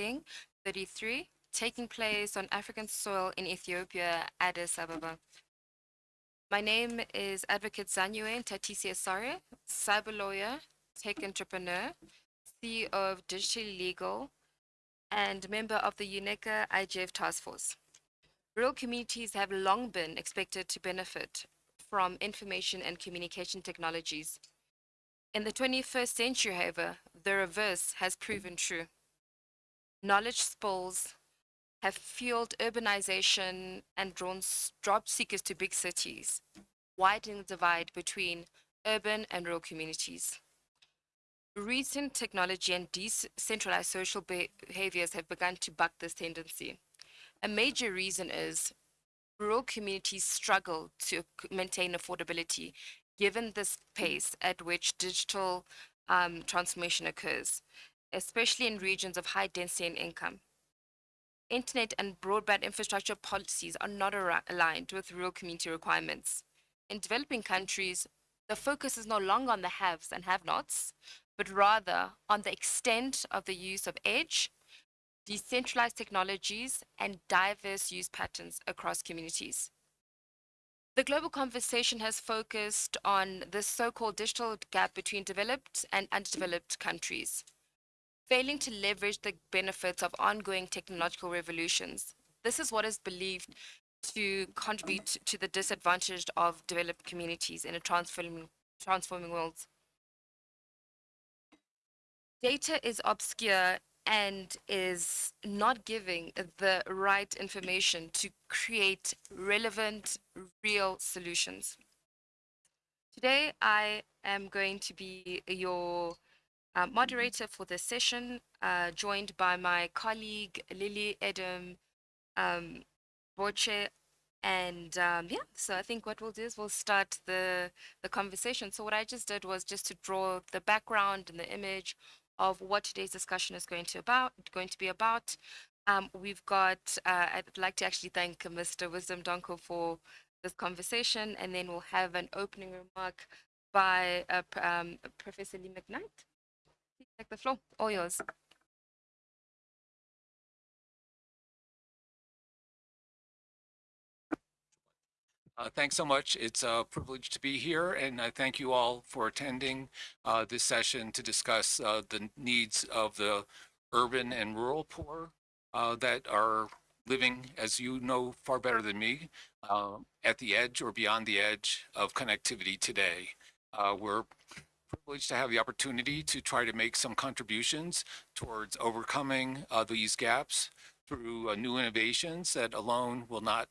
meeting 33 taking place on African soil in Ethiopia, Addis Ababa. My name is Advocate Zanyue Tatisi Asare, cyber lawyer, tech entrepreneur, CEO of Digital Legal, and member of the UNECA IGF Task Force. Rural communities have long been expected to benefit from information and communication technologies. In the 21st century, however, the reverse has proven true. Knowledge spills have fueled urbanization and drawn job seekers to big cities, widening the divide between urban and rural communities. Recent technology and decentralized social behaviors have begun to buck this tendency. A major reason is rural communities struggle to maintain affordability given this pace at which digital um, transformation occurs, especially in regions of high density and income internet and broadband infrastructure policies are not aligned with rural community requirements. In developing countries, the focus is no longer on the haves and have-nots, but rather on the extent of the use of edge, decentralized technologies, and diverse use patterns across communities. The global conversation has focused on the so-called digital gap between developed and underdeveloped countries failing to leverage the benefits of ongoing technological revolutions. This is what is believed to contribute to the disadvantage of developed communities in a transforming, transforming world. Data is obscure and is not giving the right information to create relevant, real solutions. Today, I am going to be your uh, moderator for this session, uh, joined by my colleague Lily Edem um, Botsyoe. And um, yeah, so I think what we'll do is we'll start the, the conversation. So what I just did was just to draw the background and the image of what today's discussion is going to about going to be about. Um, we've got, uh, I'd like to actually thank Mr. Wisdom Donkor for this conversation, and then we'll have an opening remark by uh, um, Professor Lee McKnight. Take the floor, all yours. Uh, thanks so much. It's a privilege to be here, and I thank you all for attending uh, this session to discuss uh, the needs of the urban and rural poor uh, that are living, as you know far better than me, uh, at the edge or beyond the edge of connectivity today. Uh, we're privileged to have the opportunity to try to make some contributions towards overcoming uh, these gaps through uh, new innovations that alone will not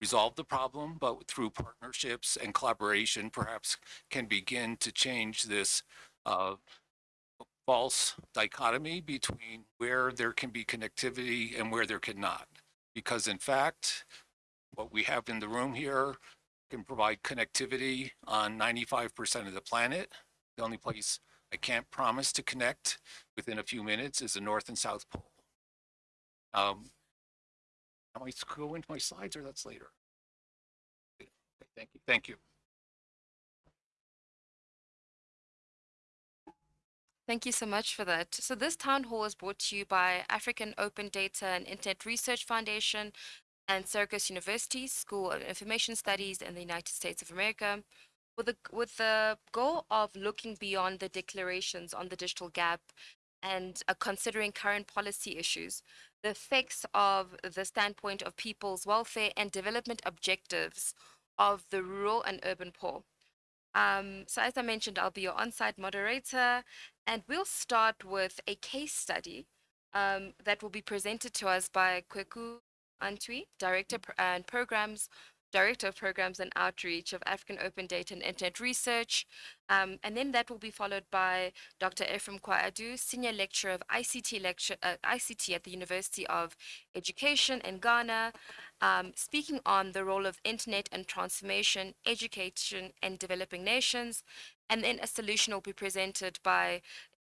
resolve the problem, but through partnerships and collaboration perhaps can begin to change this uh, false dichotomy between where there can be connectivity and where there cannot. Because in fact, what we have in the room here can provide connectivity on 95% of the planet, the only place I can't promise to connect within a few minutes is the North and South Pole. Um, I might go into my slides or that's later. Okay, thank you. Thank you. Thank you so much for that. So this town hall is brought to you by African Open Data and Internet Research Foundation and Syracuse University School of Information Studies in the United States of America with the with the goal of looking beyond the declarations on the digital gap and uh, considering current policy issues, the effects of the standpoint of people's welfare and development objectives of the rural and urban poor. Um, so as I mentioned, I'll be your on-site moderator, and we'll start with a case study um, that will be presented to us by Kweku Antwi, Director and Programs Director of Programs and Outreach of African Open Data and Internet Research. Um, and then that will be followed by Dr. Ephraim Kwaadu, Senior Lecturer of ICT, lecture, uh, ICT at the University of Education in Ghana, um, speaking on the role of internet and transformation, education and developing nations. And then a solution will be presented by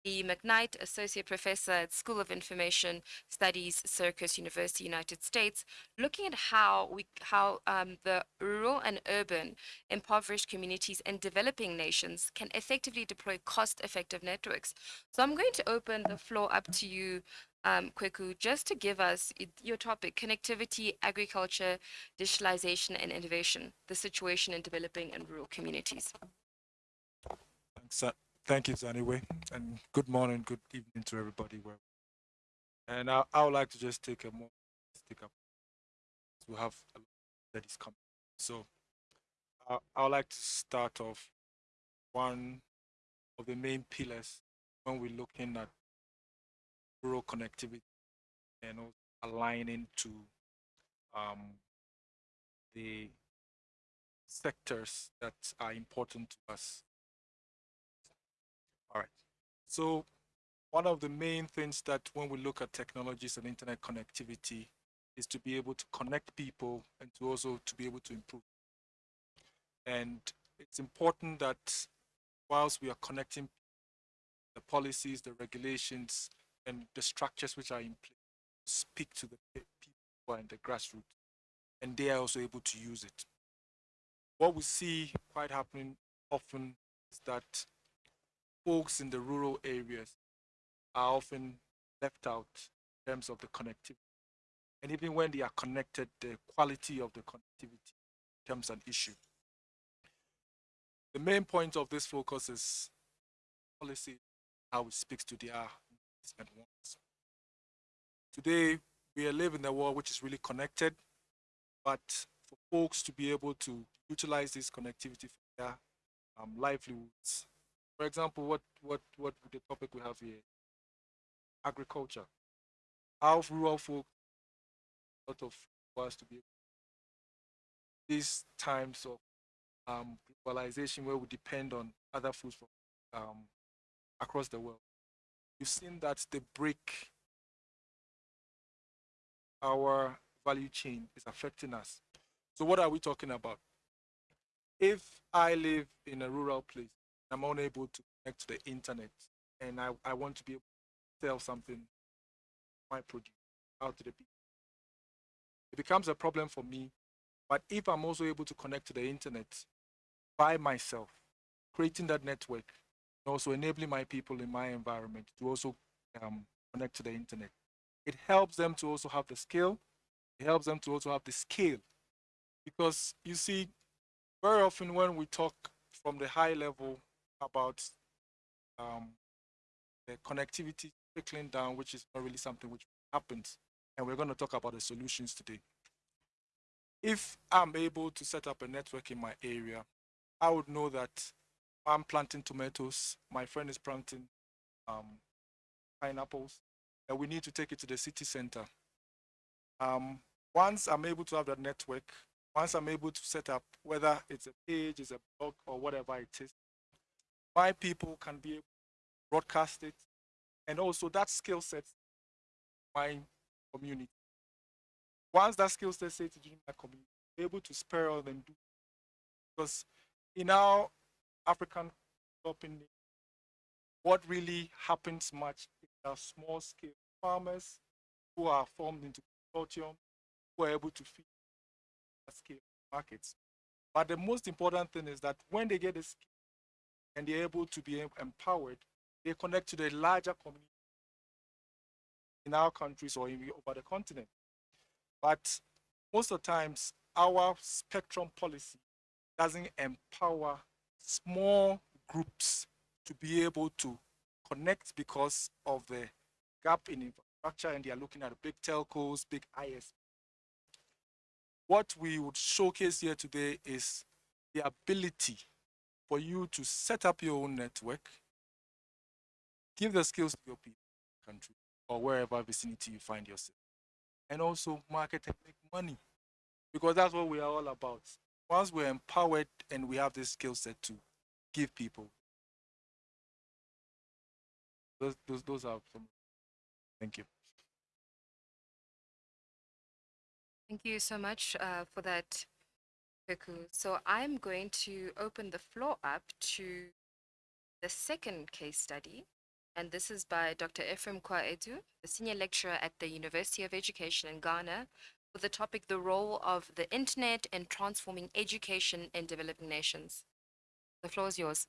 Lee McKnight, Associate Professor at School of Information Studies, Syracuse University, United States, looking at how we how um, the rural and urban impoverished communities and developing nations can effectively deploy cost-effective networks. So I'm going to open the floor up to you, um, Kweku, just to give us your topic, connectivity, agriculture, digitalization, and innovation, the situation in developing and rural communities. Thanks, thank you, Zaniwe, and good morning, good evening to everybody. And I, I would like to just take a more stick up. We have a lot that is coming, so I, I would like to start off one of the main pillars when we're looking at rural connectivity and also aligning to um, the sectors that are important to us all right. So one of the main things that when we look at technologies and internet connectivity is to be able to connect people and to also to be able to improve. And it's important that whilst we are connecting the policies, the regulations, and the structures which are in place, speak to the people who are in the grassroots, and they are also able to use it. What we see quite happening often is that folks in the rural areas are often left out in terms of the connectivity. And even when they are connected, the quality of the connectivity becomes an issue. The main point of this focus is policy, how it speaks to their needs and wants. Today, we live in a world which is really connected, but for folks to be able to utilize this connectivity for their um, livelihoods, for example, what what what the topic we have here? Agriculture. How rural folk lot of was to be these times of um, globalization where we depend on other foods from um, across the world. You've seen that the break our value chain is affecting us. So what are we talking about? If I live in a rural place, I'm unable to connect to the internet and I, I want to be able to sell something, my produce out to the people. It becomes a problem for me. But if I'm also able to connect to the internet by myself, creating that network, and also enabling my people in my environment to also um, connect to the internet, it helps them to also have the skill. It helps them to also have the scale. Because you see, very often when we talk from the high level about um, the connectivity trickling down, which is not really something which happens. And we're going to talk about the solutions today. If I'm able to set up a network in my area, I would know that I'm planting tomatoes, my friend is planting um, pineapples, and we need to take it to the city center. Um, once I'm able to have that network, once I'm able to set up, whether it's a page, it's a blog, or whatever it is, my people can be broadcast it, and also that skill set my community. Once that skill set in my community, able to spare on and do because in our African developing, what really happens much is our small scale farmers who are formed into consortium who are able to feed scale markets. But the most important thing is that when they get the skill and they're able to be empowered, they connect to the larger community in our countries or in, over the continent. But most of the times, our spectrum policy doesn't empower small groups to be able to connect because of the gap in infrastructure and they are looking at big telcos, big IS. What we would showcase here today is the ability for you to set up your own network, give the skills to your people, country, or wherever vicinity you find yourself, and also market and make money, because that's what we are all about. Once we're empowered and we have this skill set to give people, those those, those are some. Thank you. Thank you so much uh, for that, So I'm going to open the floor up to the second case study, and this is by Dr. Ephraim Kwaedu, the senior lecturer at the University of Education in Ghana, with the topic The Role of the Internet in Transforming Education in Developing Nations. The floor is yours.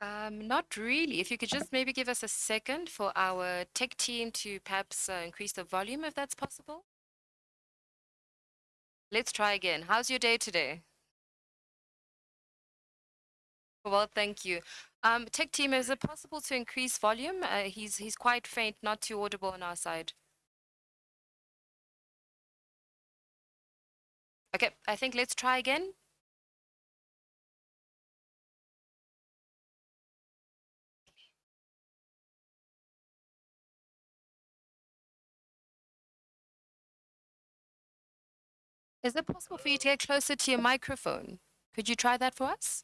Um, not really. If you could just maybe give us a second for our tech team to perhaps uh, increase the volume, if that's possible. Let's try again. How's your day today? Well, thank you. Um, tech team, is it possible to increase volume? Uh, he's he's quite faint, not too audible on our side. Okay, I think let's try again. Is it possible for you to get closer to your microphone? Could you try that for us?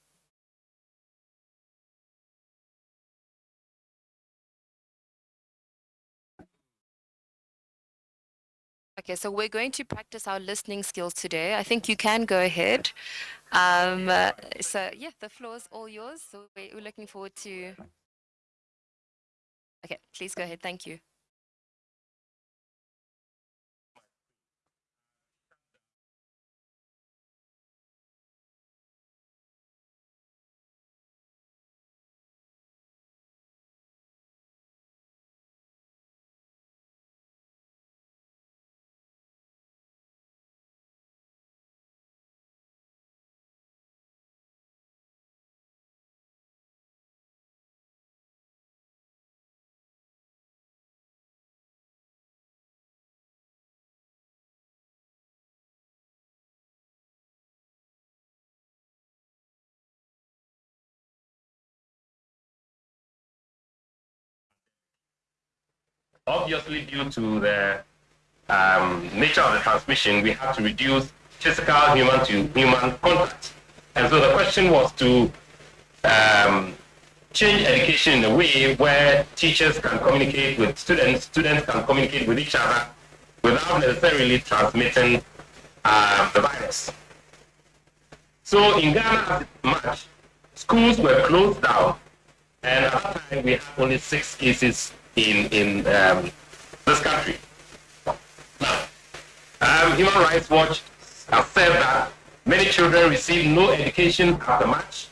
Okay, so we're going to practice our listening skills today. I think you can go ahead. Um, uh, so yeah, the floor is all yours. So we- we're looking forward to. Okay, please go ahead. Thank you. Obviously due to the um, nature of the transmission, we have to reduce physical human to human contact. And so the question was to um, change education in a way where teachers can communicate with students, students can communicate with each other without necessarily transmitting uh, the virus. So in Ghana, March, schools were closed down, and at that time we had only six cases in in um, this country. Now, um, Human Rights Watch has said that many children received no education at the match.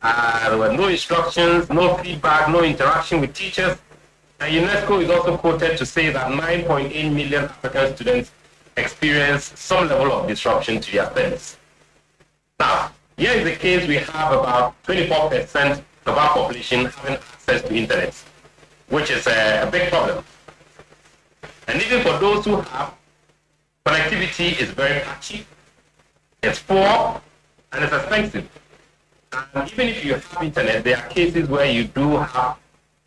Uh, there were no instructions, no feedback, no interaction with teachers. And UNESCO is also quoted to say that 9.8 million African students experienced some level of disruption to their studies. Now, here is the case we have about 24% of our population having access to internet which is a, big problem. And even for those who have, connectivity is very patchy, it's poor, and it's expensive. And even if you have internet, there are cases where you do have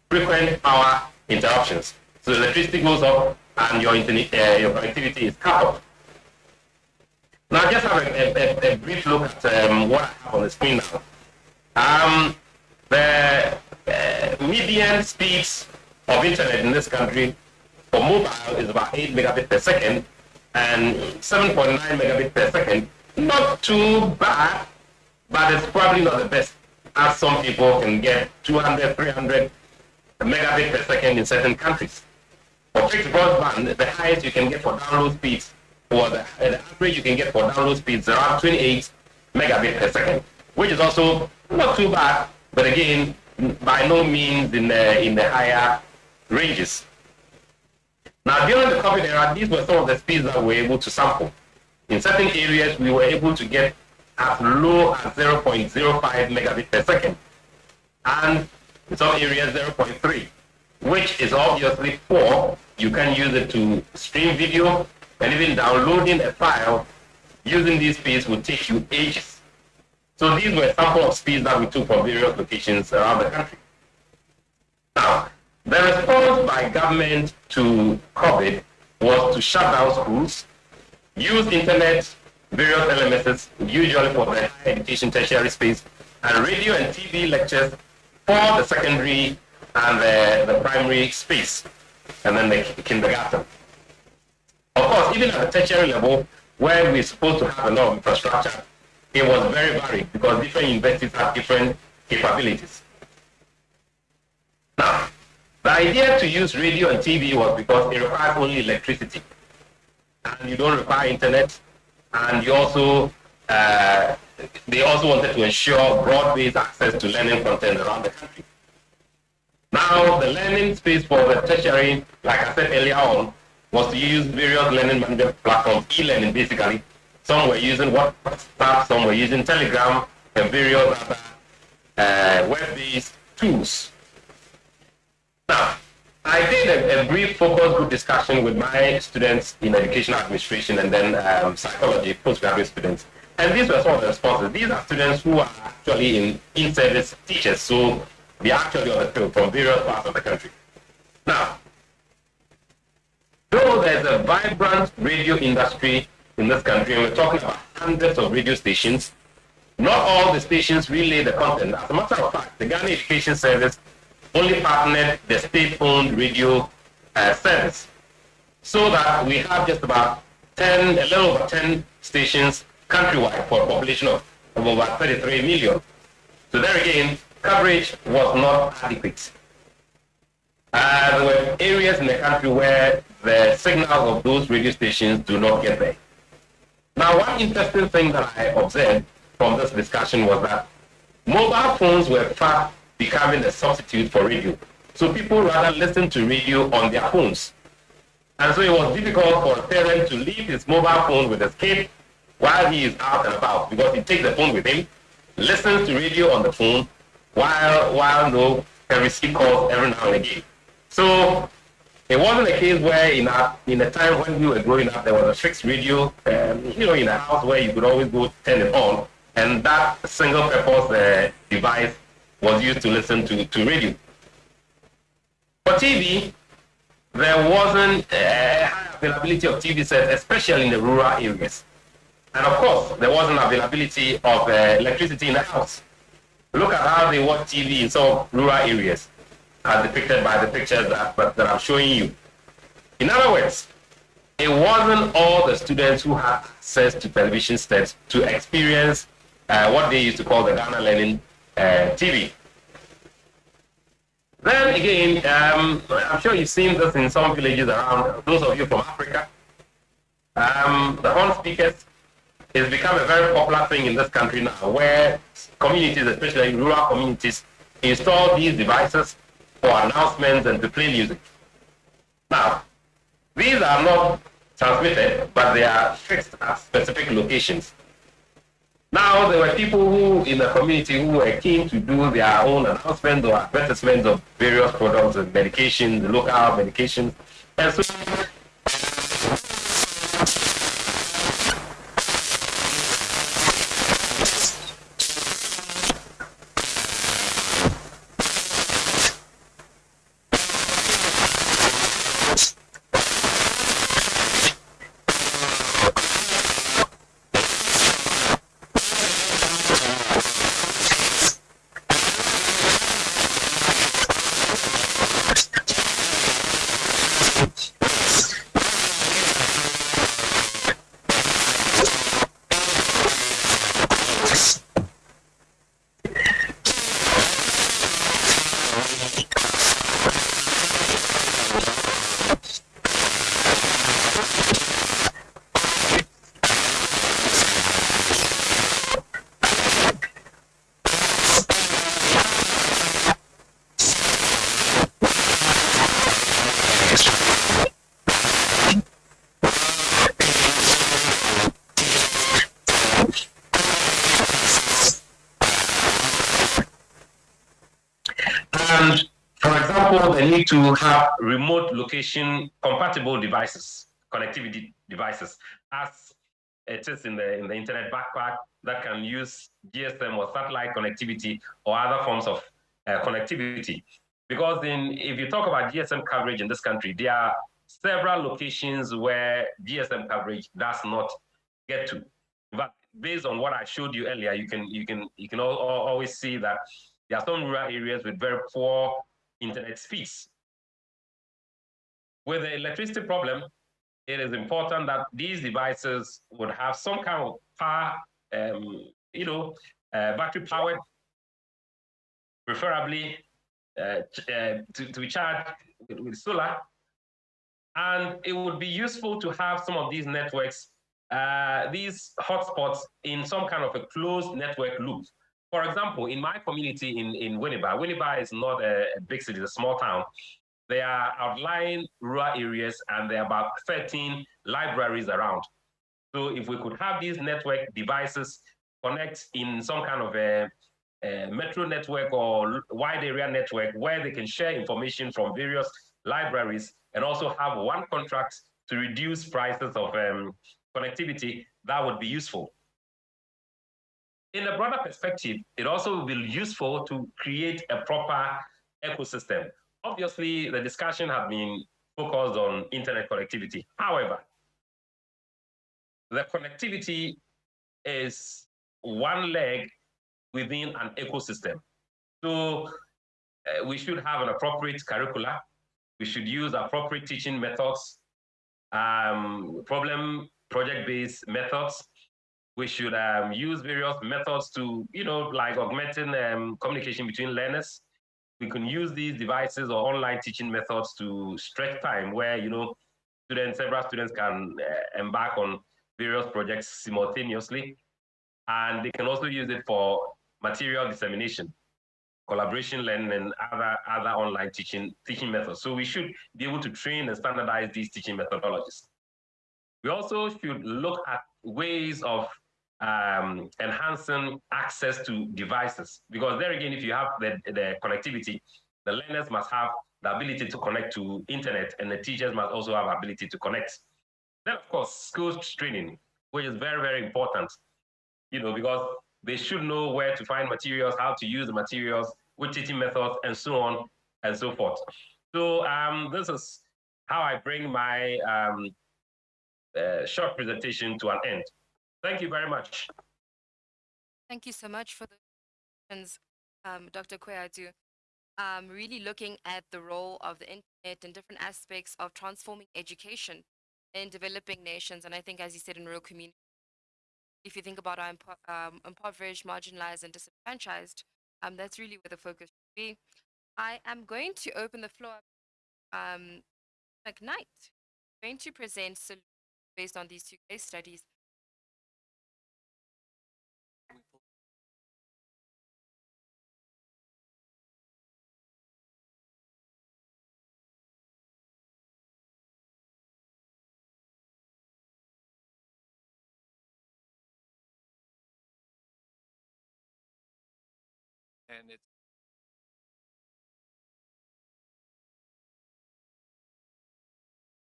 frequent power interruptions. So electricity goes up and your internet, uh, your connectivity is cut off. Now, just have a, a, a brief look at um, what I have on the screen now. Um, the uh, median speeds of internet in this country for mobile is about 8 megabit per second and 7.9 megabit per second. Not too bad, but it's probably not the best, as some people can get 200, 300 megabit per second in certain countries. For fixed broadband, the highest you can get for download speeds, or the, the average you can get for download speeds, around 28 megabit per second, which is also not too bad, but again, by no means in the, in the higher ranges. Now, during the COVID era, these were some of the speeds that we were able to sample. In certain areas, we were able to get as low as 0.05 megabit per second. And in some areas, 0.3, which is obviously poor. You can use it to stream video, and even downloading a file using these speeds would take you ages. So these were sample of speeds that we took from various locations around the country. Now, the response by government to COVID was to shut down schools, use internet, various LMSs, usually for the education tertiary space, and radio and TV lectures for the secondary and the, the primary space, and then the kindergarten. Of course, even at the tertiary level, where we're supposed to have a lot of infrastructure, it was very varied because different universities have different capabilities. Now, the idea to use radio and TV was because it requires only electricity. And you don't require internet. And you also, uh, they also wanted to ensure broad-based access to learning content around the country. Now, the learning space for the tertiary, like I said earlier on, was to use various learning management platforms, e-learning basically. Some were using WhatsApp, some were using Telegram, and various other uh, web-based tools. Now, I did a, a, brief focus group discussion with my students in educational administration and then um, psychology, postgraduate students. And these were some of the responses. These are students who are actually in in-service teachers, so they are actually on the field from various parts of the country. Now, though there's a vibrant radio industry in this country, and we're talking about hundreds of radio stations, not all the stations relay the content. As a matter of fact, the Ghana Education Service only partnered the state-owned radio uh, service so that we have just about 10, a little over 10 stations countrywide for a population of, over 33 million. So there again, coverage was not adequate. Uh, there were areas in the country where the signals of those radio stations do not get there. Now, one interesting thing that I observed from this discussion was that mobile phones were fast becoming a substitute for radio. So people rather listen to radio on their phones. And so it was difficult for a parent to leave his mobile phone with his kid while he is out and about because he takes the phone with him, listens to radio on the phone, while while no can receive calls every now and again. So it wasn't a case where in a in a time when we were growing up there was a fixed radio, um, you know, in a house where you could always go turn it on, and that single purpose uh, device was used to listen to, to radio. For TV, there wasn't a high availability of TV sets, especially in the rural areas. And of course, there wasn't availability of uh, electricity in the house. Look at how they watch TV in some rural areas, as depicted by the pictures that, that I'm showing you. In other words, it wasn't all the students who had access to television sets to experience uh, what they used to call the Ghana Learning uh, TV. Then again, um, I'm sure you've seen this in some villages around, those of you from Africa. Um, the horn speakers has become a very popular thing in this country now, where communities, especially rural communities, install these devices for announcements and to play music. Now, these are not transmitted, but they are fixed at specific locations. Now, there were people who in the community who were keen to do their own announcements or advertisements of various products and medications, local medications. And so need to have remote location compatible devices, connectivity devices, as it is in the in the internet backpack that can use GSM or satellite connectivity or other forms of uh, connectivity. Because in if you talk about GSM coverage in this country, there are several locations where GSM coverage does not get to. But based on what I showed you earlier, you can you can you can always see that there are some rural areas with very poor internet speeds. With the electricity problem, it is important that these devices would have some kind of power um, you know, uh, battery powered, preferably uh, uh, to, to be charged with, with solar. And it would be useful to have some of these networks, uh, these hotspots in some kind of a closed network loop. For example, in my community in, in Winneba, Winneba is not a, a big city, it's a small town. There are outlying rural areas and there are about 13 libraries around. So if we could have these network devices connect in some kind of a, a metro network or wide area network where they can share information from various libraries and also have one contract to reduce prices of um, connectivity, that would be useful. In a broader perspective, it also will be useful to create a proper ecosystem. Obviously, the discussion has been focused on internet connectivity. However, the connectivity is one leg within an ecosystem. So uh, we should have an appropriate curricula. We should use appropriate teaching methods, um, problem project-based methods. We should um, use various methods to, you know, like augmenting um, communication between learners. We can use these devices or online teaching methods to stretch time where, you know, students, several students can uh, embark on various projects simultaneously. And they can also use it for material dissemination, collaboration learning, and other, other online teaching, teaching methods. So we should be able to train and standardize these teaching methodologies. We also should look at ways of um, enhancing access to devices, because there again, if you have the, the connectivity, the learners must have the ability to connect to internet, and the teachers must also have ability to connect. Then, of course, skills training, which is very, very important, you know, because they should know where to find materials, how to use the materials, which teaching methods, and so on and so forth. So um, this is how I bring my um, uh, short presentation to an end. Thank you very much. Thank you so much for the questions, um, Dr. Kweadu. Um, really looking at the role of the internet and different aspects of transforming education in developing nations. And I think, as you said, in rural communities, if you think about our impo- um, impoverished, marginalized, and disenfranchised, um, that's really where the focus should be. I am going to open the floor. Um, McKnight, going to present solutions based on these two case studies. And it's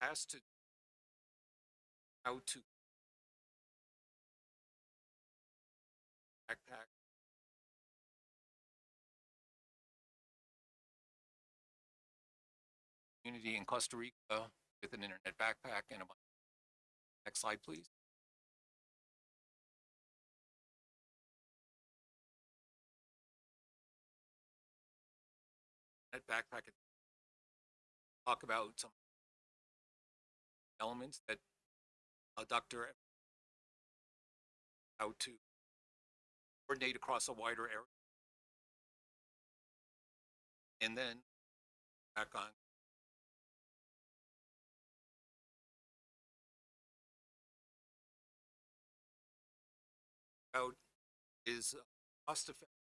has to how to backpack community in Costa Rica with an internet backpack and a. Next slide, please. That backpack and talk about some elements that uh, Dr. how to coordinate across a wider area. And then back on. Out is uh, cost effective.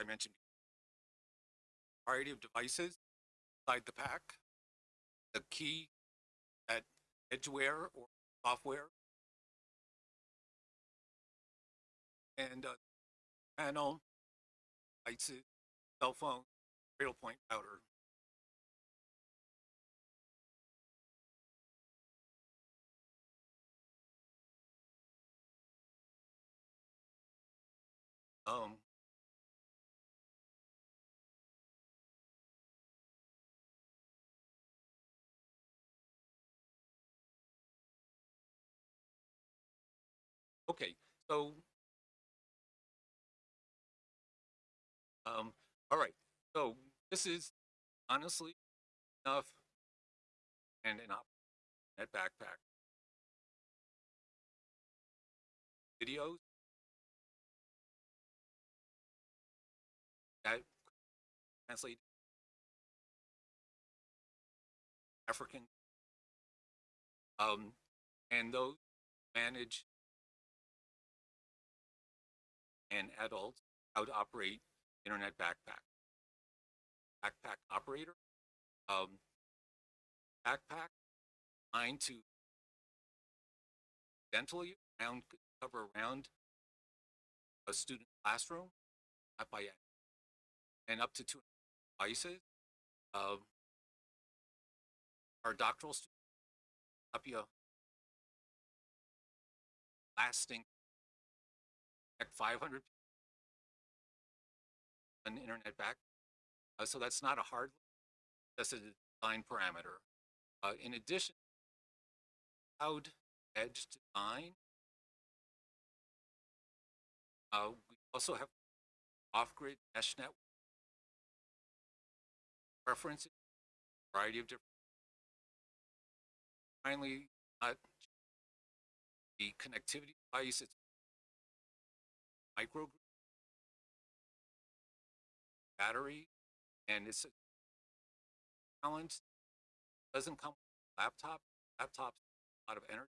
I mentioned variety of devices inside the pack. The key at edgeware or software. And uh, panel, devices, cell phone, Cradlepoint router. Um, Okay, so um, all right. So this is honestly enough and an op backpack videos that translate African um, and those manage and adults how to operate internet backpack. Backpack operator, um, backpack designed to dentally around cover around a student classroom, not by and up to two devices. Um, our doctoral students copy a lasting 500 an internet back. Uh, so that's not a hard, that's a design parameter. Uh, in addition, cloud edge design. Uh, we also have off-grid mesh network preferences, variety of different. Finally, the connectivity device, it's micro battery, and it's a balance. Doesn't come with laptop. Laptop's a lot of energy.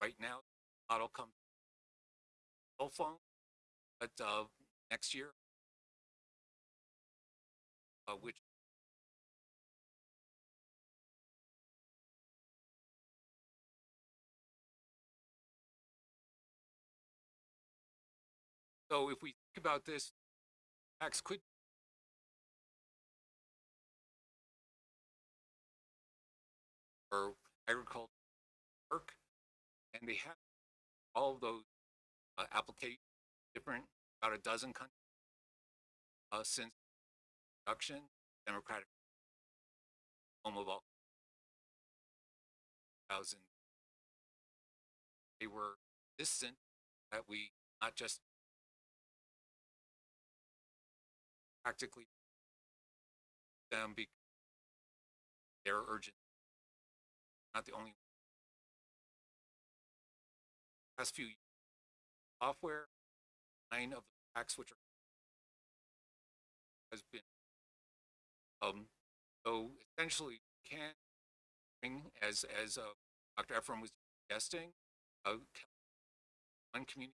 Right now, model comes cell phone, but uh, next year, uh, which So if we think about this, tax could or agriculture work, and they have all of those uh, applications, different about a dozen countries uh, since production, democratic home of all thousand. They were distant that we not just practically them because they're urgent. Not the only past few years, software nine of the packs which are has been um so essentially can bring as as uh, Dr. Ephraim was suggesting uh, one community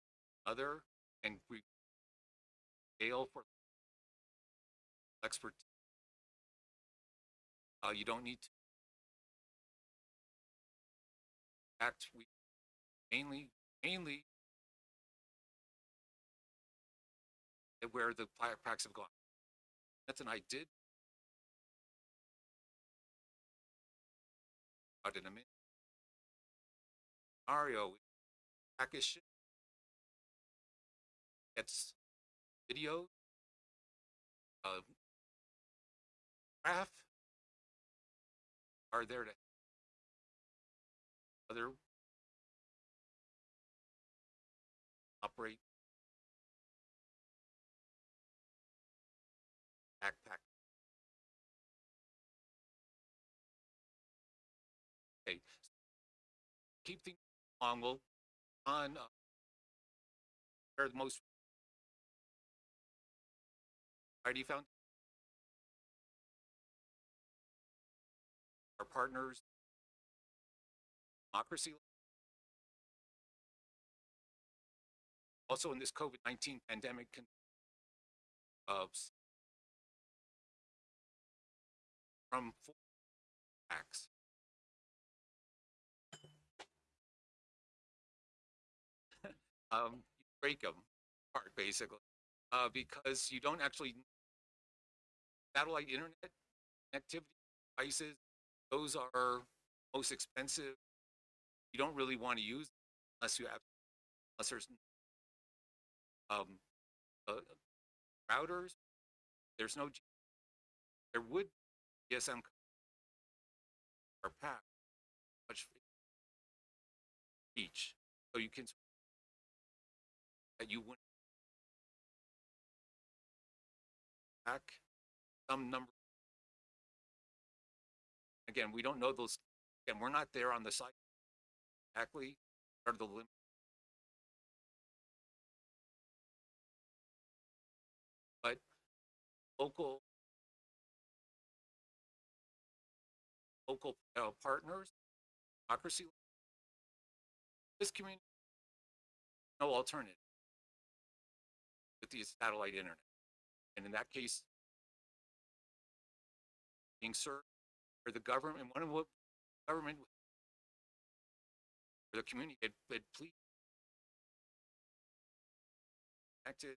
other and we scale for expert. Uh, you don't need to act. We mainly, mainly where the packs have gone. That's an I did. Out in a minute. Mario, package gets video, uh, graph are there to other operate backpack. Okay, keep things along. We'll on uh, where the most ID found partners, democracy. Also in this COVID-19 pandemic, uh, from four acts. um, you break them apart basically, uh, because you don't actually satellite internet connectivity devices those are most expensive. You don't really want to use unless you have, unless there's um, uh, routers. There's no, there would GSM or pack much each, so you can that you wouldn't pack some number Again, we don't know those, and we're not there on the site exactly are the limits. But local local uh, partners, democracy, this community, no alternative with the satellite internet. And in that case, being served for the government, one of what government for the community had, had please connected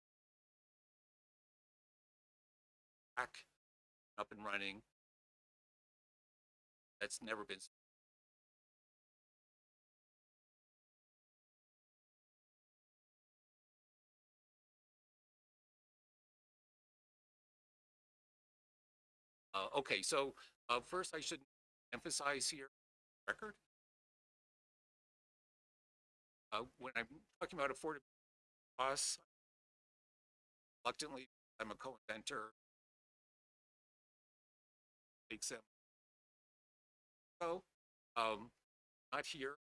back up and running. That's never been. Uh, okay, so uh, first I should emphasize here record. Uh, when I'm talking about affordability costs, reluctantly, I'm a co-inventor. Makes them. So, um, not here.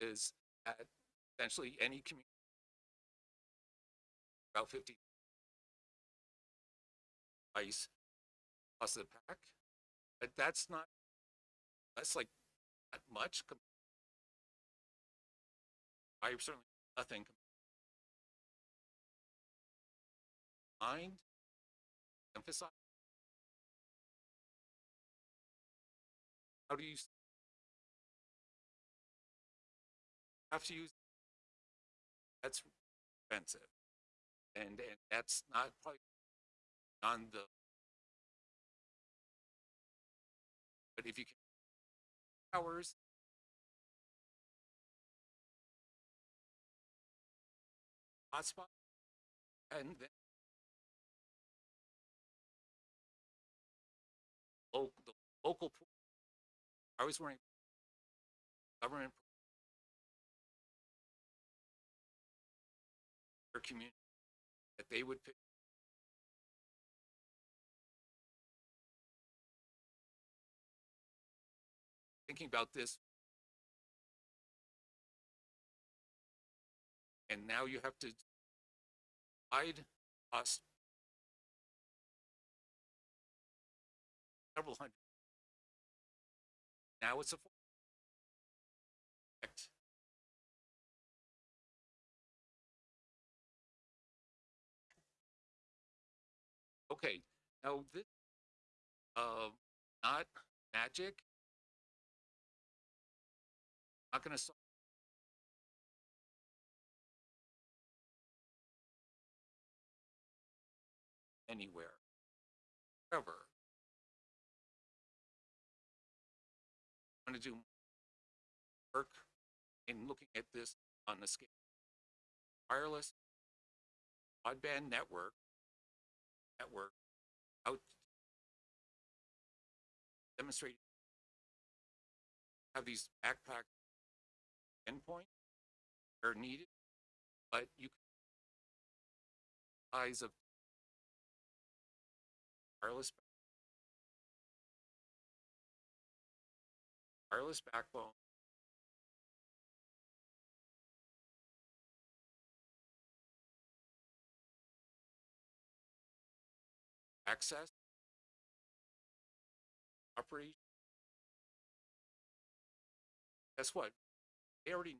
Is at essentially any community. About fifty. Ice. Plus the pack, but that's not, that's like not much. I certainly nothing. Mind, emphasize. How do you? Have to use. That's expensive. And, and that's not probably on the. But if you can. Hours. Hotspot. And then. Local, the local. pool. I was wearing. Government. Their community. That they would pick. Thinking about this. And now you have to. Hide us. Several hundred. Now it's a. Okay, now this, uh, not magic. Not gonna solve. Anywhere. Ever. I'm gonna do work in looking at this on the scale. Wireless broadband network network out demonstrate have these backpack endpoint are needed, but you can size of wireless wireless backbone access, operation. Guess what? They already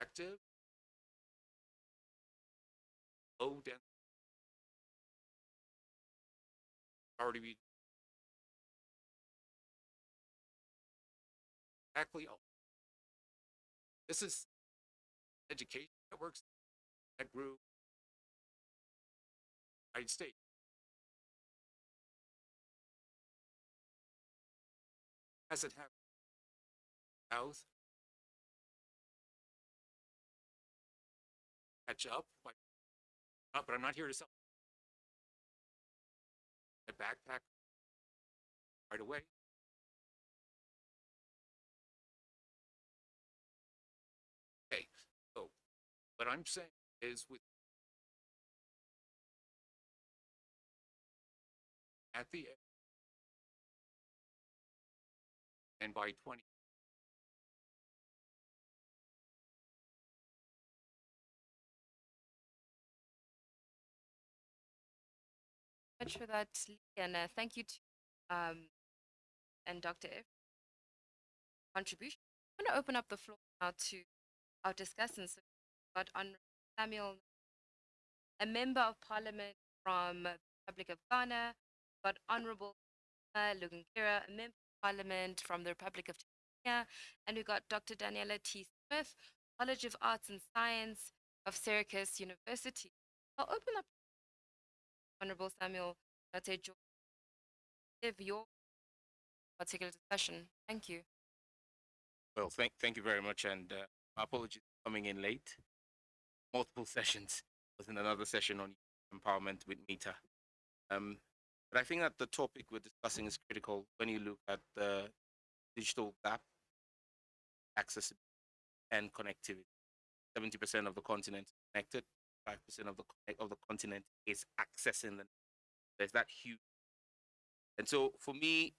active, low density. Already be exactly. all. This is education networks that grew States. Hasn't happened. South. Catch up. But I'm not here to sell. A backpack right away. Okay, so what I'm saying is with at the and by 20 much for that, Lee, and uh, thank you to um, and Dr. F. Contribution. I'm going to open up the floor now to our discussants. So got Honorable Samuel, a member of parliament from the Republic of Ghana, but Honorable Lugangira, a member of parliament from the Republic of Tanzania, and we got Dr. Daniela T. Smith, College of Arts and Science of Syracuse University. I'll open up Honorable Samuel George, give your particular discussion. Thank you. Well, thank, thank you very much, and uh, my apologies for coming in late. Multiple sessions. I Was in another session on empowerment with Meta. Um, but I think that the topic we're discussing is critical when you look at the digital gap, accessibility, and connectivity. Seventy percent of the continent is connected. Five percent of the of the continent is accessing the. There's that huge. And so, for me,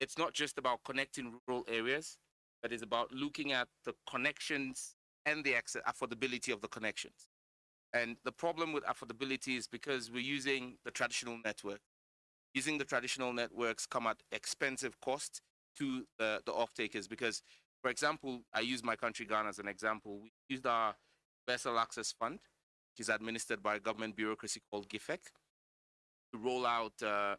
it's not just about connecting rural areas but it's about looking at the connections and the access, affordability of the connections. And the problem with affordability is because we're using the traditional network. Using the traditional networks come at expensive cost to the, the off-takers because, for example, I use my country Ghana as an example. We used our Universal Access Fund, which is administered by a government bureaucracy called GIFEC, to roll out uh,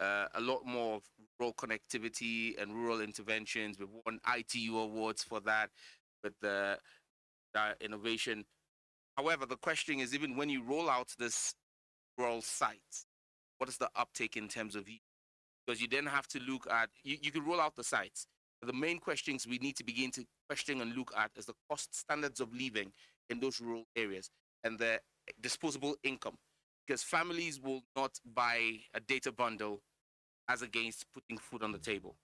uh, a lot more of rural connectivity and rural interventions. We've won ITU awards for that with the uh, innovation. However, the question is even when you roll out this rural sites, what is the uptake in terms of use? Because you then have to look at, you, you can roll out the sites. The main questions we need to begin to question and look at is the cost standards of living in those rural areas and the disposable income. Because families will not buy a data bundle as against putting food on the table.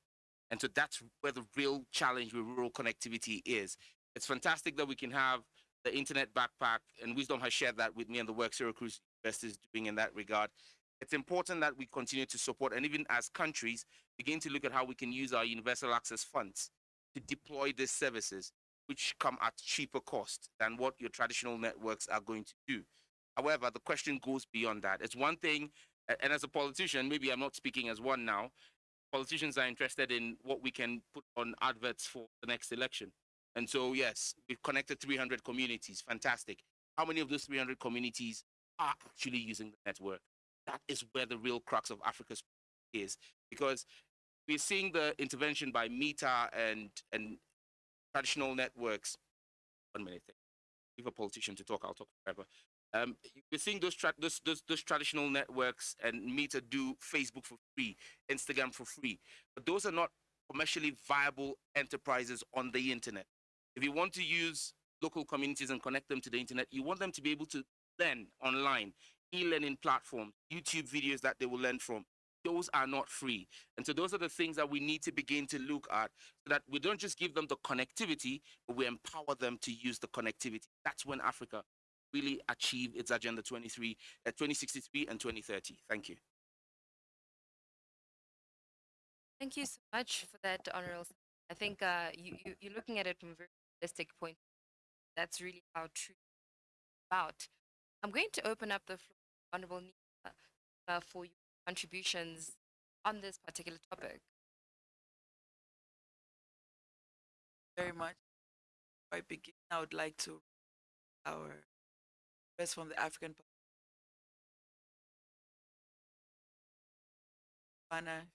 And so that's where the real challenge with rural connectivity is. It's fantastic that we can have the internet backpack, and Wisdom has shared that with me and the work Syracuse University is doing in that regard. It's important that we continue to support, and even as countries, begin to look at how we can use our universal access funds to deploy these services, which come at cheaper cost than what your traditional networks are going to do. However, the question goes beyond that. It's one thing And as a politician, maybe I'm not speaking as one now. Politicians are interested in what we can put on adverts for the next election. And so, yes, we've connected 300 communities. Fantastic. How many of those 300 communities are actually using the network? That is where the real crux of Africa's is. Because we're seeing the intervention by Meta and, and traditional networks. One minute. Give a politician to talk, I'll talk forever. Um, you're seeing those, tra- those, those, those traditional networks and Meta do Facebook for free, Instagram for free, but those are not commercially viable enterprises on the internet. If you want to use local communities and connect them to the internet, you want them to be able to learn online, e-learning platforms, YouTube videos that they will learn from. Those are not free. And so those are the things that we need to begin to look at so that we don't just give them the connectivity, but we empower them to use the connectivity. That's when Africa really achieve its agenda 23 uh, 2063 and 2030 thank you Thank you so much for that, Honorable. I think uh, you, you, you're looking at it from a very realistic point. That's really how true about. I'm going to open up the floor, Honorable Neema, uh, for your contributions on this particular topic. very much. Before I begin, I would like to our best from the African Pana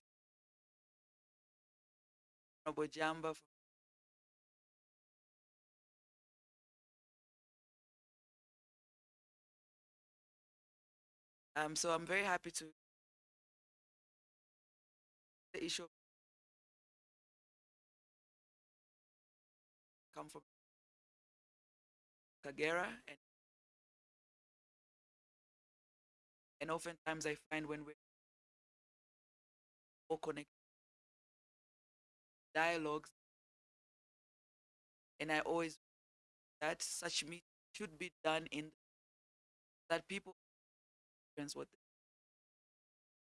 Honorable Jamba um, so I'm very happy to the issue come from Kagera and and oftentimes I find when we're all connected dialogues and I always that such meet should be done in that people experience what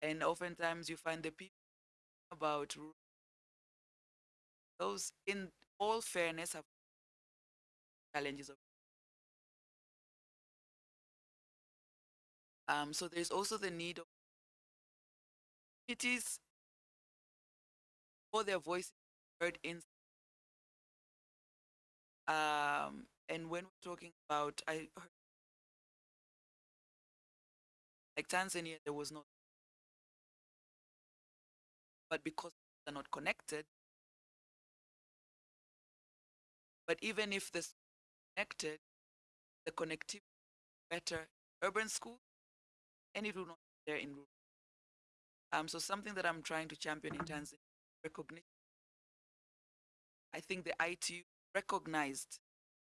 and oftentimes you find the people about those in all fairness have challenges of um, so there's also the need of communities for their voices heard in um and when we're talking about I heard like Tanzania there was no but because they're not connected but even if they're connected the connectivity better urban schools and it will not be there in rural. Um so something that i'm trying to champion in tanzania recognition i think the itu recognized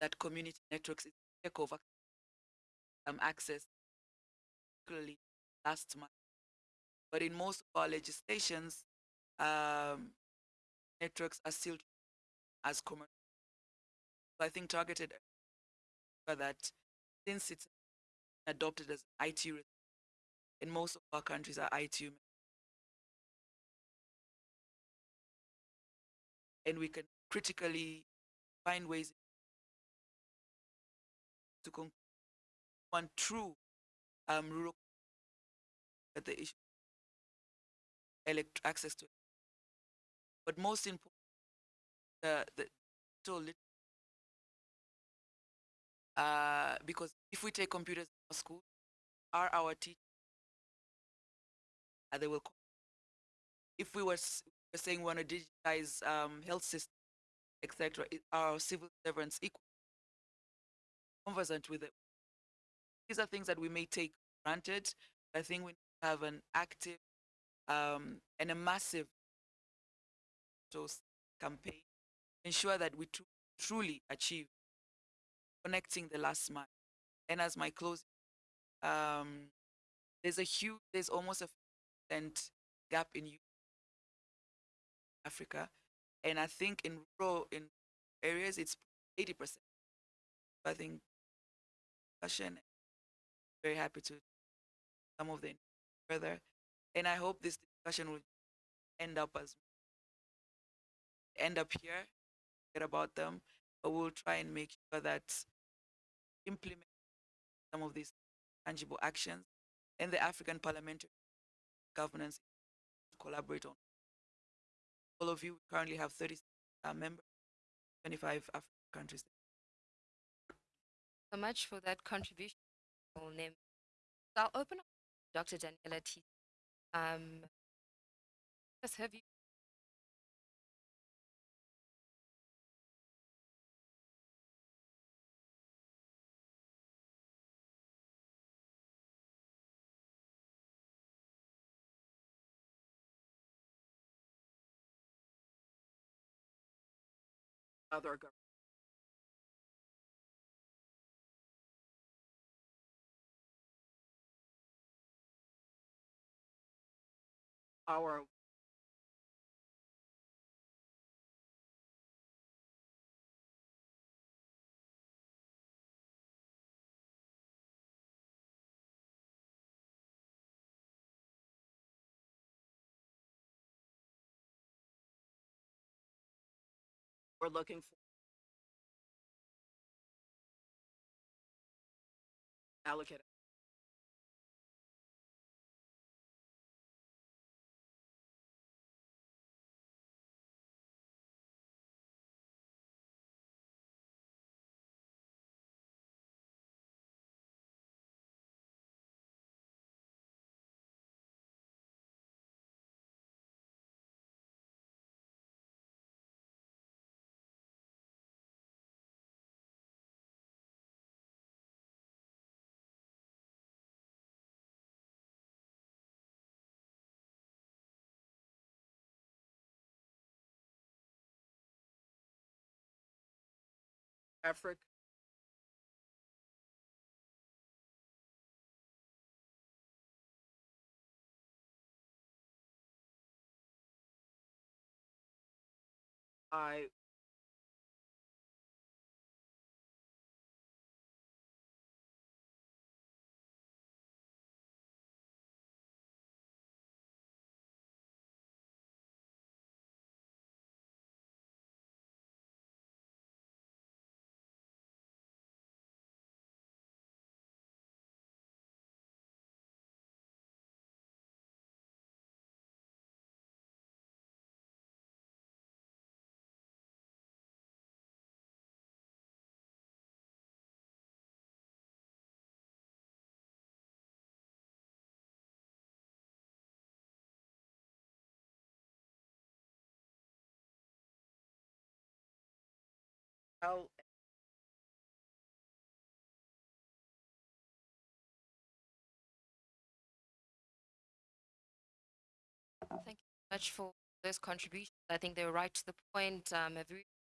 that community networks is take over um, access particularly last month. But in most of our legislations um, networks are still as commercial. So i think targeted uh, that since it's adopted as IT in most of our countries are IT and we can critically find ways to con- one true um rural at the issue elect- access to but most important the the digital uh, because if we take computers in our school, are our teachers, and they will. If we were, saying we want to digitize um, health system, etc., our civil servants equal, conversant with it? These are things that we may take granted. I think we have an active um, and a massive campaign, ensure that we tru- truly achieve connecting the last mile. And as my close, um, there's a huge, there's almost a percent gap in Africa, and I think in rural in areas it's eighty percent. I think discussion. Very happy to some of the further, and I hope this discussion will end up as end up here, get about them, but we'll try and make sure that implement some of these tangible actions and the African parliamentary governance collaborate on. All of you currently have 30 uh, members, 25 African countries. so much for that contribution. Full name. So I'll open up Dr. Daniela T. Um, have you Other gov- our we're looking for allocate Africa. I Thank you so much for those contributions. I think they were right to the point. Um, have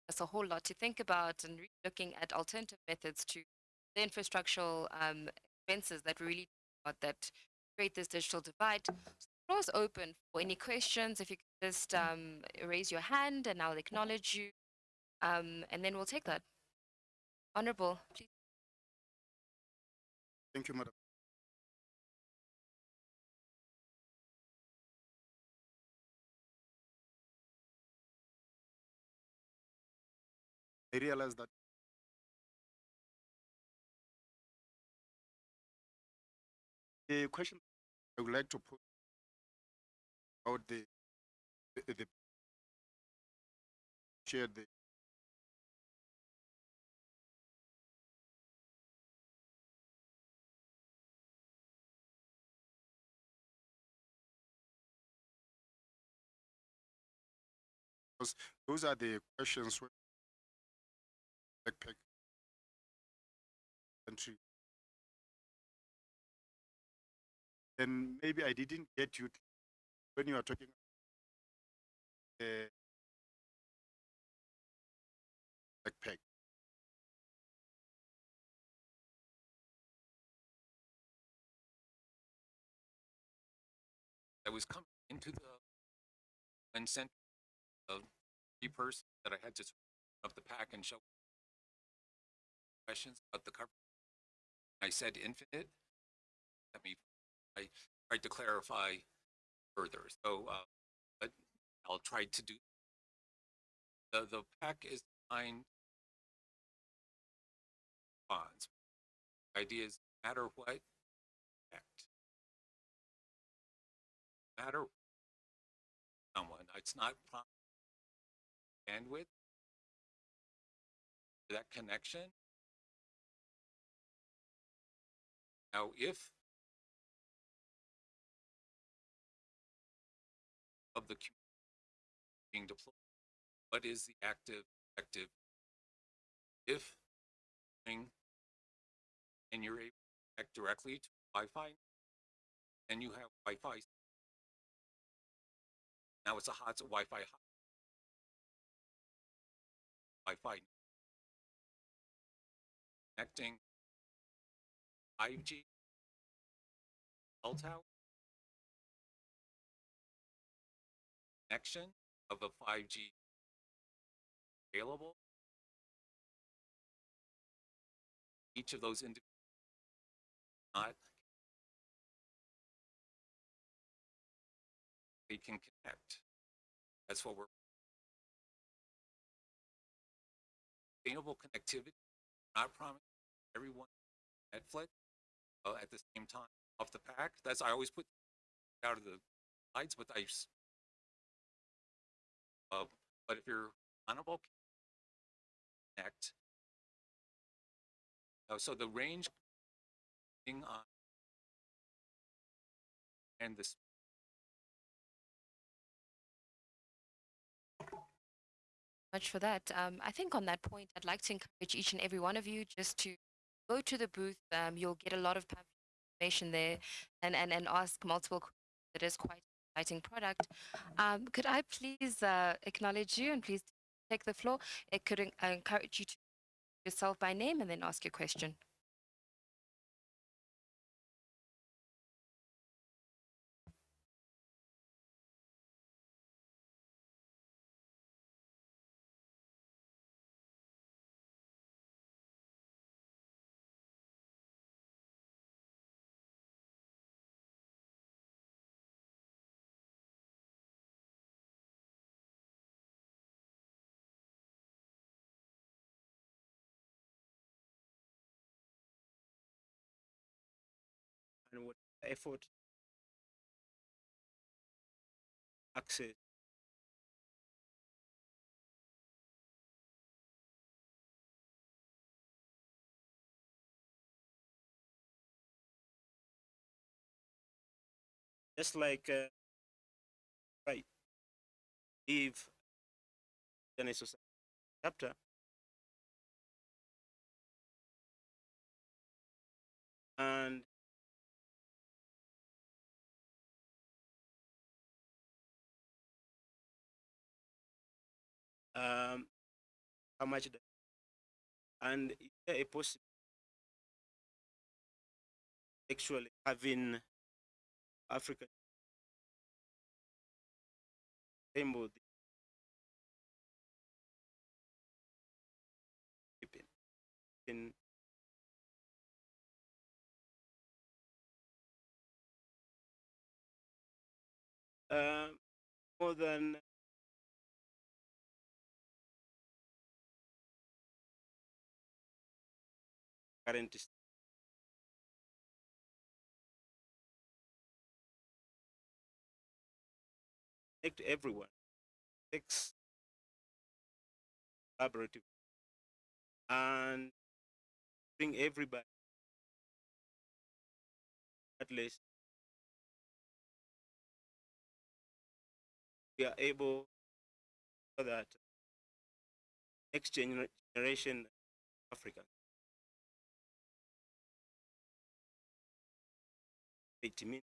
us a whole lot to think about and really looking at alternative methods to the infrastructural um, expenses that really that create this digital divide. So the floor is open for any questions. If you could just um, raise your hand and I'll acknowledge you, um, and then we'll take that. Honorable, please. Thank you, Madam. I realize that the question I would like to put about the the, the share the because those are the questions where backpack country. Then maybe I didn't get you when you are talking the backpack. I was coming into the and sent key person that I had to of the pack and show questions about the cover. I said infinite. Let me, I tried to clarify further. So, uh, but I'll try to do. The, the pack is designed bonds. The idea is no matter what, act. No matter someone, it's not bandwidth, that connection. Now, if of the being deployed, what is the active active? If and you're able to connect directly to Wi-Fi, and you have Wi-Fi. Now it's a hot Wi-Fi hot. Wi-Fi connecting 5G cell tower connection of a 5G available. Each of those individuals not they can connect. That's what we're sustainable connectivity. Not promising everyone Netflix uh, at the same time off the pack. That's I always put out of the slides, but I. Uh, but if you're unable connect. Uh, so the range on and this much for that. Um, I think on that point, I'd like to encourage each and every one of you just to go to the booth. Um, you'll get a lot of information there and, and, and ask multiple questions. It is quite an exciting product. Um, could I please uh, acknowledge you and please take the floor? It could encourage you to yourself by name and then ask your question. effort. Access just like uh, right. If in a chapter. And um, how much the, and is there a possibility actually having African rainbow in um, more than current connect everyone. Takes collaborative. And bring everybody. At least. We are able so that. Next generation African mean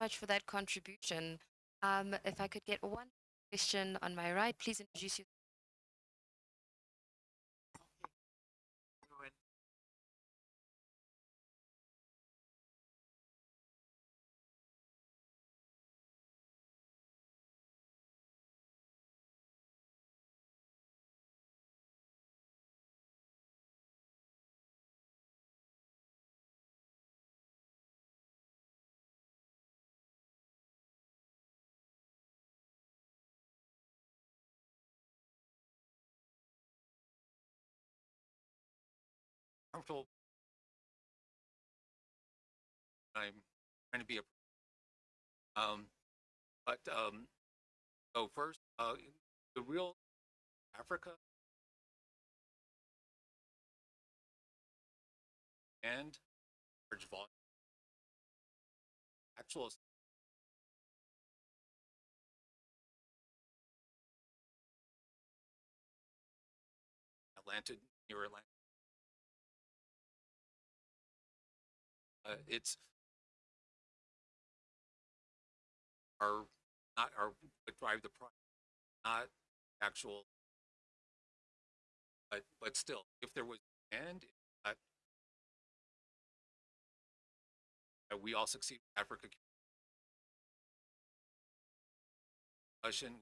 much for that contribution. Um, if I could get one question on my right, please introduce yourself. Comfortable. I'm trying to be a, um, but, um, so first, uh, the real Africa and large volume actual Atlanta, near Atlanta. Uh, it's are not are what drive the price, not actual. But but still, if there was demand, uh, we all succeed. Africa discussion.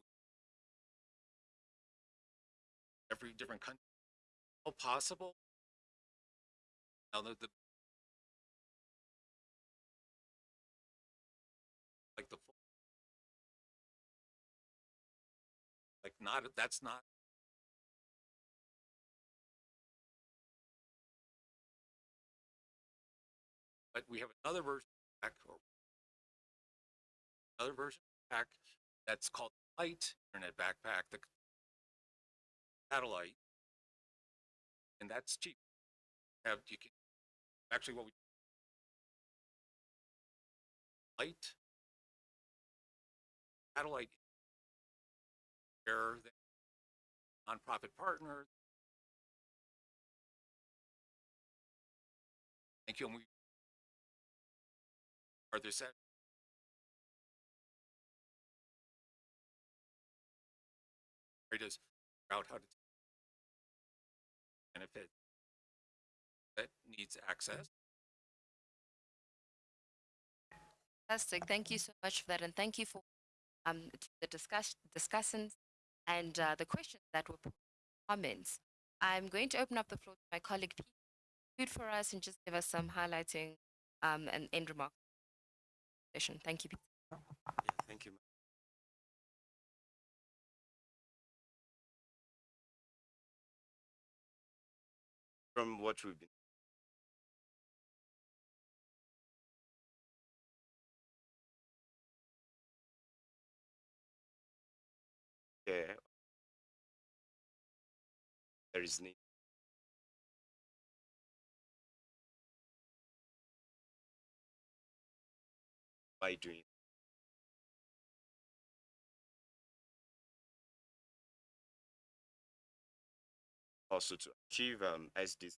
Every different country, all possible. Now the, the not that's not but we have another version of pack or another version of pack that's called light internet backpack the satellite. And that's cheap. Have you can actually what we light satellite where the nonprofit partners. Thank you. And we are there set figure out how to benefit that needs access. Fantastic. Thank you so much for that. And thank you for um, the discuss, discussants and uh, the questions that were put, comments. I'm going to open up the floor to my colleague Pete Food for us and just give us some highlighting um, and end remark session. Thank you, Pete. Yeah, thank you. From what we've been yeah, there is need. By doing also to achieve um, SDs.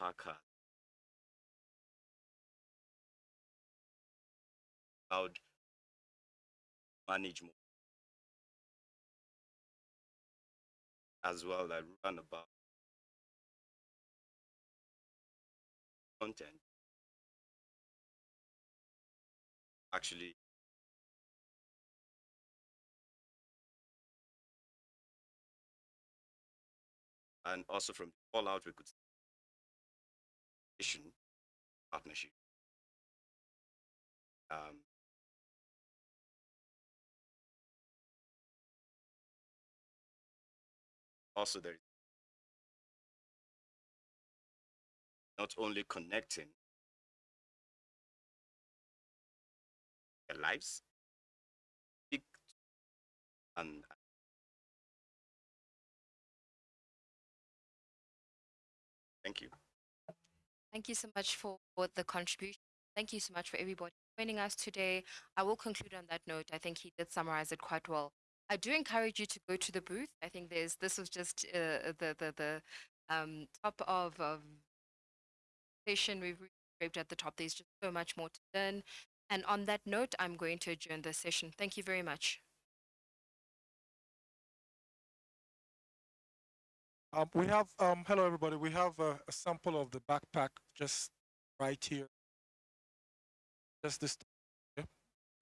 Backpacker. Cloud manage more as well that run about content actually and also from all out we could issue partnership um, also there is not only connecting their lives and thank you Thank you so much for the contribution. Thank you so much for everybody joining us today. I will conclude on that note. I think he did summarize it quite well. I do encourage you to go to the booth. I think there's this was just uh, the the the um, top of of session we've scraped at the top. There's just so much more to learn. And on that note, I'm going to adjourn the session. Thank you very much. Um, we have, um, hello everybody, we have a, a sample of the backpack just right here. Just this, okay?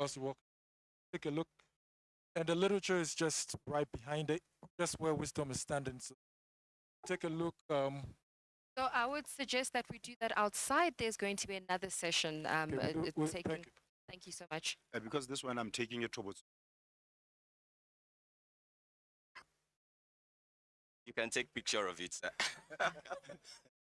Just walk, take a look. And the literature is just right behind it, just where wisdom is standing. So take a look. Um, So I would suggest that we do that outside. There's going to be another session. Um, okay, uh, we'll uh, we'll- taking, thank you. thank you so much. Uh, because this one I'm taking it towards You can take picture of it.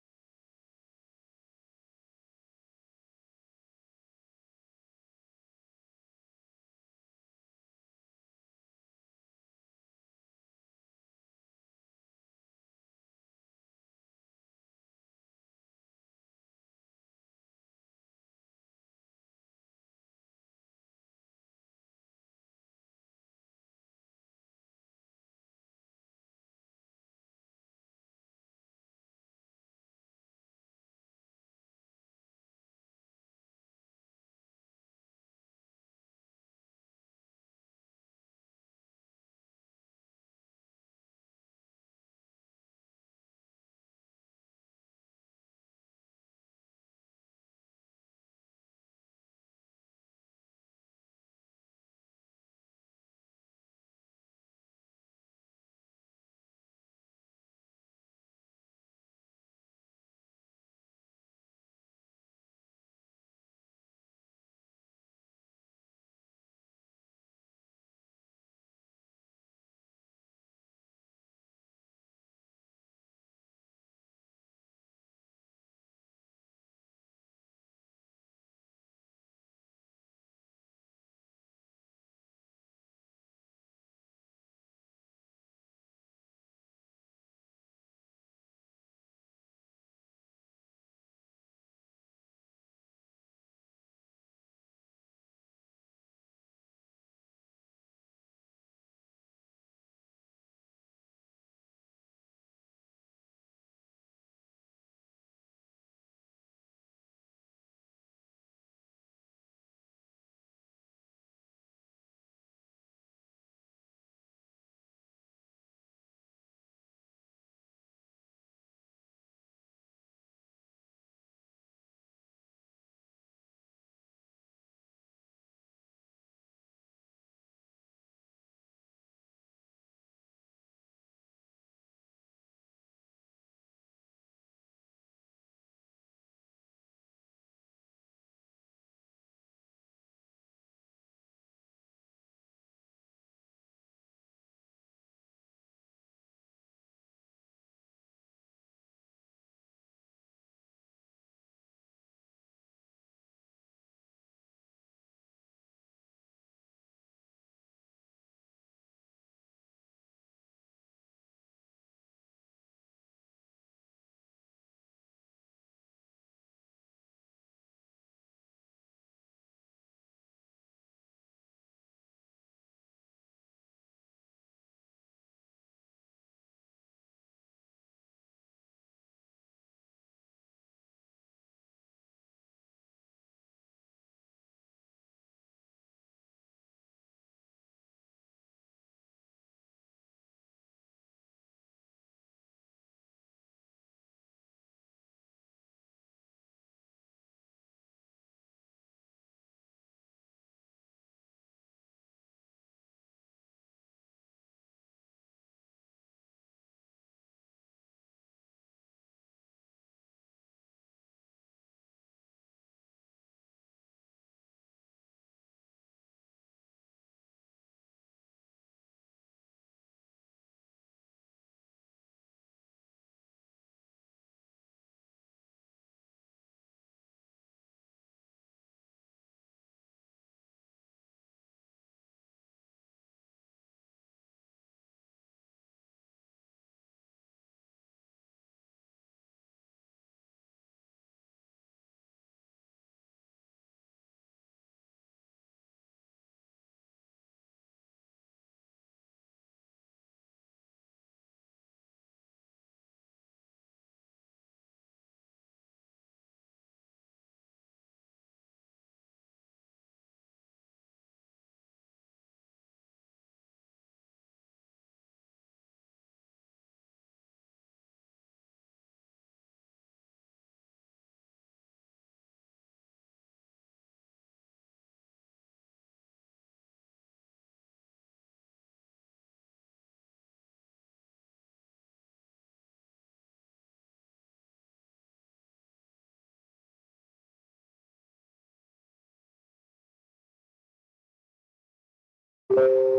Thank